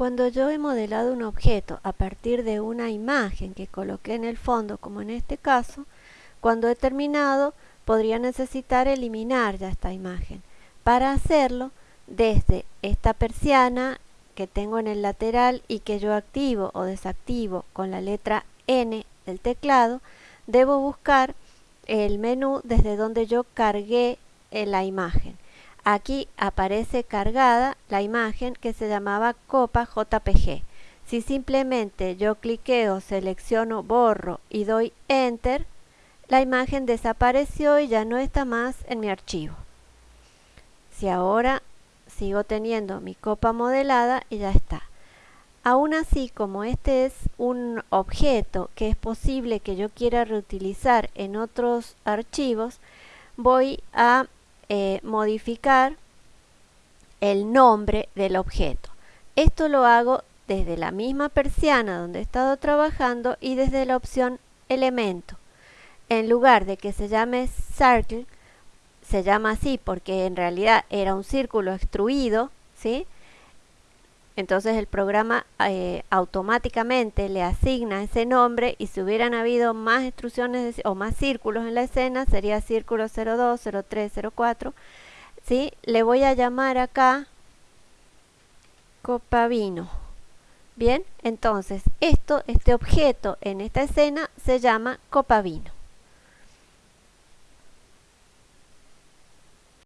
Cuando yo he modelado un objeto a partir de una imagen que coloqué en el fondo, como en este caso, cuando he terminado podría necesitar eliminar ya esta imagen. Para hacerlo, desde esta persiana que tengo en el lateral y que yo activo o desactivo con la letra N del teclado, debo buscar el menú desde donde yo cargué la imagen. Aquí aparece cargada la imagen que se llamaba copa JPG. Si simplemente yo cliqueo, selecciono, borro y doy Enter, la imagen desapareció y ya no está más en mi archivo. Si ahora sigo teniendo mi copa modelada y ya está. Aún así, como este es un objeto que es posible que yo quiera reutilizar en otros archivos, voy a eh, modificar el nombre del objeto. Esto lo hago desde la misma persiana donde he estado trabajando y desde la opción elemento. En lugar de que se llame circle, se llama así porque en realidad era un círculo extruido, ¿sí? Entonces el programa eh, automáticamente le asigna ese nombre y si hubieran habido más extrusiones o más círculos en la escena sería círculo 02, 03, 04. ¿sí? Le voy a llamar acá copa vino. Bien, entonces esto, este objeto en esta escena se llama copa vino.